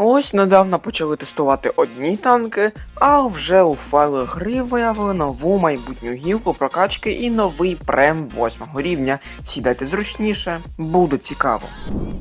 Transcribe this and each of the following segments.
Ось недавно почали тестувати одні танки, а вже у файлах гри виявили нову майбутню гілку прокачки і новий прем 8 рівня. Сідайте зручніше, буде цікаво.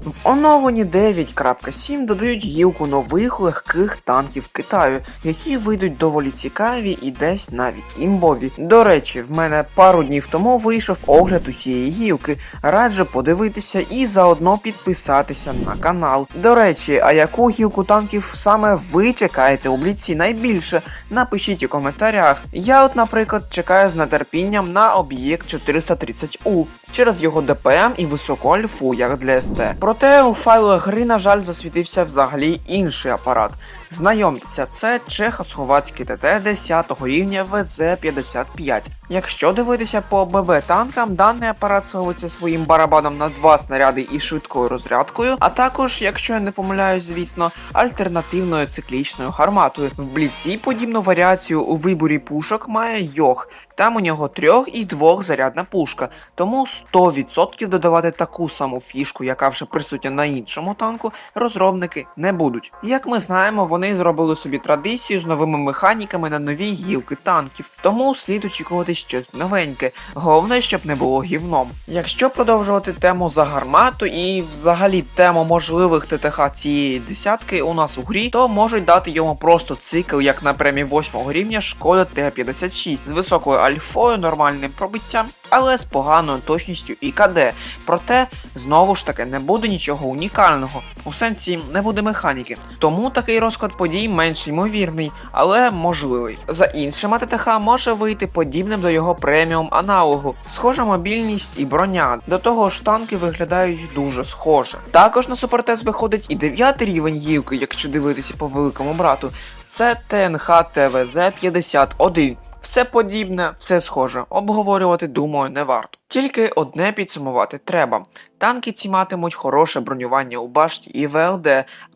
В оновленні 9.7 додають гілку нових легких танків Китаю, які вийдуть доволі цікаві і десь навіть імбові. До речі, в мене пару днів тому вийшов огляд усієї гілки. Раджу подивитися і заодно підписатися на канал. До речі, а яку гілку танків саме ви чекаєте у бліці найбільше? Напишіть у коментарях. Я, от, наприклад, чекаю з нетерпінням на об'єкт 430У через його ДПМ і високу альфу, як для СТ. Проте у файлах гри, на жаль, засвітився взагалі інший апарат. Знайомтеся, це чехословацький ТТ 10 рівня ВЗ-55. Якщо дивитися по ББ танкам, даний апарат славиться своїм барабаном на два снаряди і швидкою розрядкою, а також, якщо я не помиляюсь, звісно, альтернативною циклічною гарматою. В бліці подібну варіацію у виборі пушок має Йох. Там у нього трьох і двох зарядна пушка, тому 100% додавати таку саму фішку, яка вже присутня на іншому танку, розробники не будуть. Як ми знаємо, вони зробили собі традицію з новими механіками на нові гілки танків, тому слід очікувати щось новеньке. Головне, щоб не було гівном. Якщо продовжувати тему за гармату і взагалі тему можливих ТТХ цієї десятки у нас у грі, то можуть дати йому просто цикл, як на премії 8 рівня шкода Т-56 з високою альфою, нормальним пробиттям, але з поганою точністю і КД. Проте, знову ж таки, не буде нічого унікального. У сенсі не буде механіки. Тому такий розклад подій менш ймовірний, але можливий. За іншими ТТХ може вийти подібним до його преміум аналогу. Схожа мобільність і броня. До того ж танки виглядають дуже схоже. Також на супертест виходить і 9 рівень гілки, якщо дивитися по великому брату. Це ТНХ ТВЗ 51. Все подібне, все схоже. Обговорювати, думаю, не варто. Тільки одне підсумувати треба. Танки ці матимуть хороше бронювання у башті і ВЛД,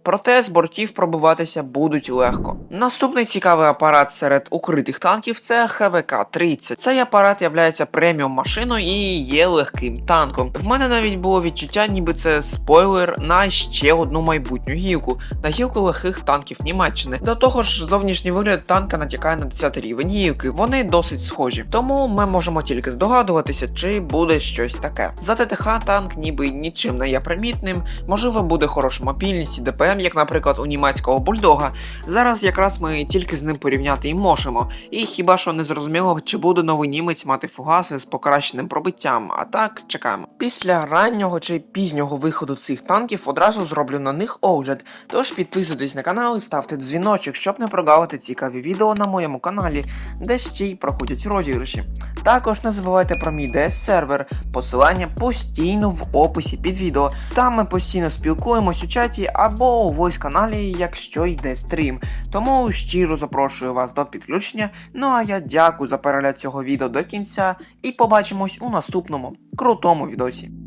проте з бортів пробиватися будуть легко. Наступний цікавий апарат серед укритих танків це ХВК-30. Цей апарат являється преміум машиною і є легким танком. В мене навіть було відчуття, ніби це спойлер на ще одну майбутню гілку, на гілку легких танків Німеччини. До того ж, зовнішній вигляд танка натякає на 10 рівень гілки. Вони досить схожі. Тому ми можемо тільки здогадуватися, чи буде щось таке. За ТТХ танк ніби нічим не є примітним, можливо, буде хороша мобільність і ДПМ, як, наприклад, у німецького бульдога. Зараз якраз ми тільки з ним порівняти і можемо. І хіба що не зрозуміло, чи буде новий німець мати фугаси з покращеним пробиттям, а так чекаємо. Після раннього чи пізнього виходу цих танків одразу зроблю на них огляд. Тож підписуйтесь на канал і ставте дзвіночок, щоб не прогавити цікаві відео на моєму каналі, де ще й проходять розіграші. Також не забувайте про мій DS сервер, посилання постійно в описі під відео. Там ми постійно спілкуємось у чаті або у voice каналі, якщо йде стрім. Тому щиро запрошую вас до підключення. Ну а я дякую за перегляд цього відео до кінця і побачимось у наступному крутому відосі.